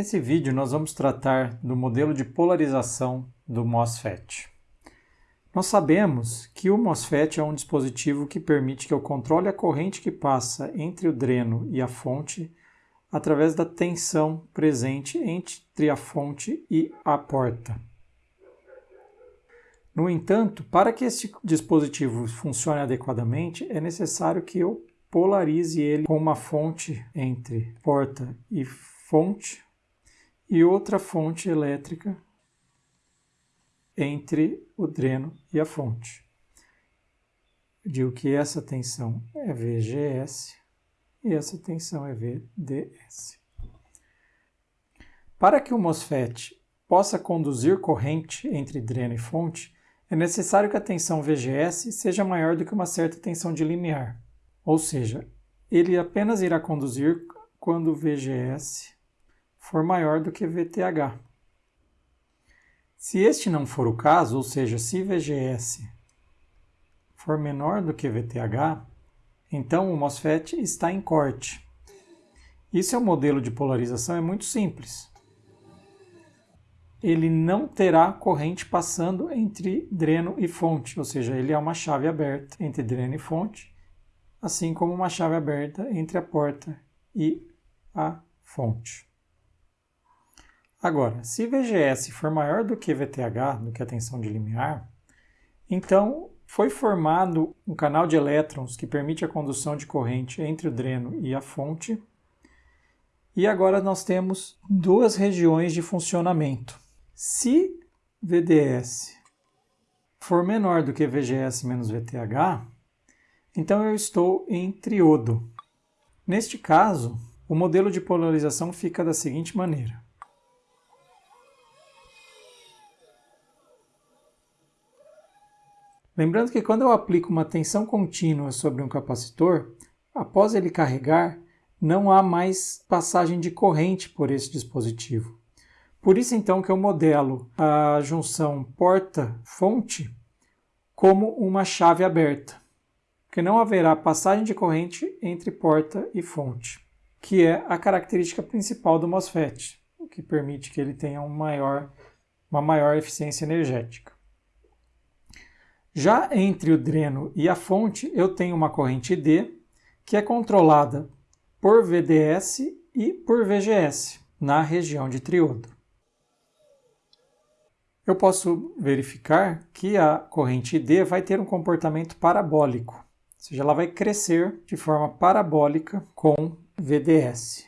Nesse vídeo nós vamos tratar do modelo de polarização do MOSFET. Nós sabemos que o MOSFET é um dispositivo que permite que eu controle a corrente que passa entre o dreno e a fonte através da tensão presente entre a fonte e a porta. No entanto, para que esse dispositivo funcione adequadamente, é necessário que eu polarize ele com uma fonte entre porta e fonte e outra fonte elétrica entre o dreno e a fonte. Digo que essa tensão é VGS e essa tensão é VDS. Para que o MOSFET possa conduzir corrente entre dreno e fonte, é necessário que a tensão VGS seja maior do que uma certa tensão de limiar, ou seja, ele apenas irá conduzir quando VGS for maior do que VTH. Se este não for o caso, ou seja, se VGS for menor do que VTH, então o MOSFET está em corte. Isso é um modelo de polarização, é muito simples. Ele não terá corrente passando entre dreno e fonte, ou seja, ele é uma chave aberta entre dreno e fonte, assim como uma chave aberta entre a porta e a fonte. Agora, se VGS for maior do que VTH, do que a tensão de limiar, então foi formado um canal de elétrons que permite a condução de corrente entre o dreno e a fonte. E agora nós temos duas regiões de funcionamento. Se VDS for menor do que VGS menos VTH, então eu estou em triodo. Neste caso, o modelo de polarização fica da seguinte maneira. Lembrando que quando eu aplico uma tensão contínua sobre um capacitor, após ele carregar, não há mais passagem de corrente por esse dispositivo. Por isso então que eu modelo a junção porta-fonte como uma chave aberta, porque não haverá passagem de corrente entre porta e fonte, que é a característica principal do MOSFET, o que permite que ele tenha um maior, uma maior eficiência energética. Já entre o dreno e a fonte, eu tenho uma corrente D, que é controlada por VDS e por VGS, na região de triodo. Eu posso verificar que a corrente D vai ter um comportamento parabólico, ou seja, ela vai crescer de forma parabólica com VDS.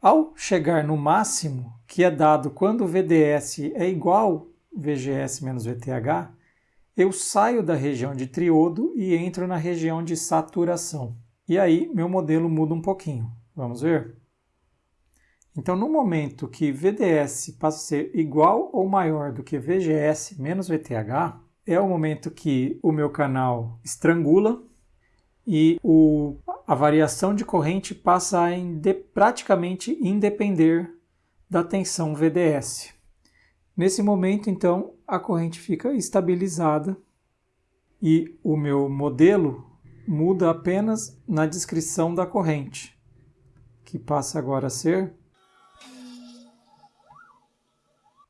Ao chegar no máximo, que é dado quando o VDS é igual VGS menos VTH, eu saio da região de triodo e entro na região de saturação. E aí meu modelo muda um pouquinho. Vamos ver? Então, no momento que VDS passa a ser igual ou maior do que VGS menos VTH, é o momento que o meu canal estrangula e o, a variação de corrente passa a inde, praticamente independer da tensão VDS. Nesse momento, então, a corrente fica estabilizada e o meu modelo muda apenas na descrição da corrente, que passa agora a ser...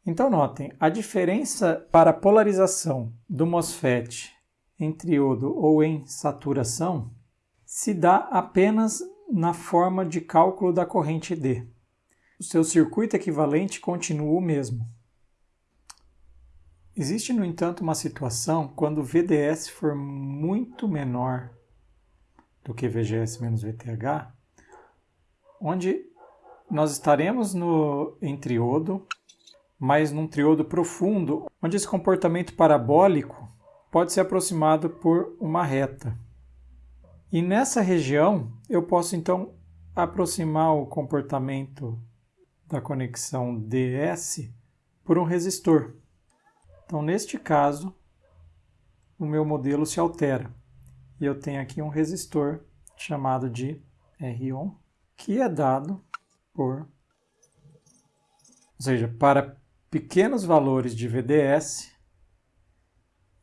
Então notem, a diferença para a polarização do MOSFET em triodo ou em saturação se dá apenas na forma de cálculo da corrente D. O seu circuito equivalente continua o mesmo. Existe, no entanto, uma situação quando o VDS for muito menor do que VGS menos VTH, onde nós estaremos no, em triodo, mas num triodo profundo, onde esse comportamento parabólico pode ser aproximado por uma reta. E nessa região, eu posso então aproximar o comportamento da conexão DS por um resistor. Então, neste caso, o meu modelo se altera. E eu tenho aqui um resistor chamado de R1, que é dado por... Ou seja, para pequenos valores de VDS,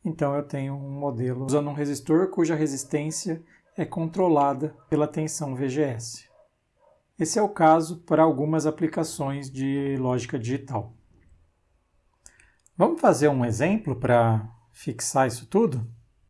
então eu tenho um modelo usando um resistor cuja resistência é controlada pela tensão VGS. Esse é o caso para algumas aplicações de lógica digital. Vamos fazer um exemplo para fixar isso tudo?